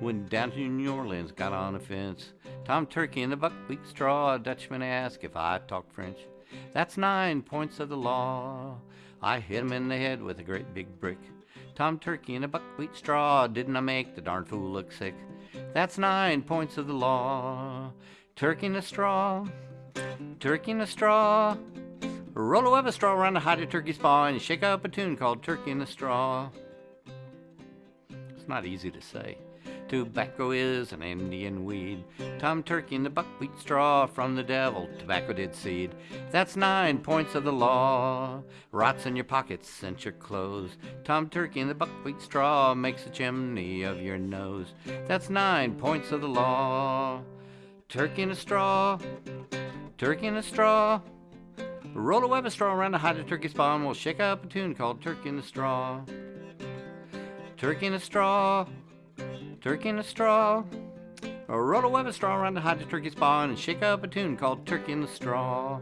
Went down to New Orleans, got on a fence. Tom Turkey in the buckwheat straw. A Dutchman asked if I talked French. That's nine points of the law. I hit him in the head with a great big brick. Tom Turkey in a buckwheat straw. Didn't I make the darn fool look sick? That's nine points of the law. Turkey in a straw. Turkey in a straw. Roll a web of straw around to hide a turkey's paw and shake up a tune called Turkey in a Straw. It's not easy to say. Tobacco is an Indian weed. Tom Turkey in the buckwheat straw from the devil tobacco did seed. That's nine points of the law. Rots in your pockets, cinch your clothes. Tom Turkey in the buckwheat straw makes a chimney of your nose. That's nine points of the law. Turkey in a straw. Turkey in a straw. Roll a web of straw around to hide a turkey spawn. We'll shake up a tune called Turkey in the Straw. Turkey in a straw. Turkey in a straw. Roll a web of straw around to hide a turkey spawn and shake up a tune called Turkey in the Straw.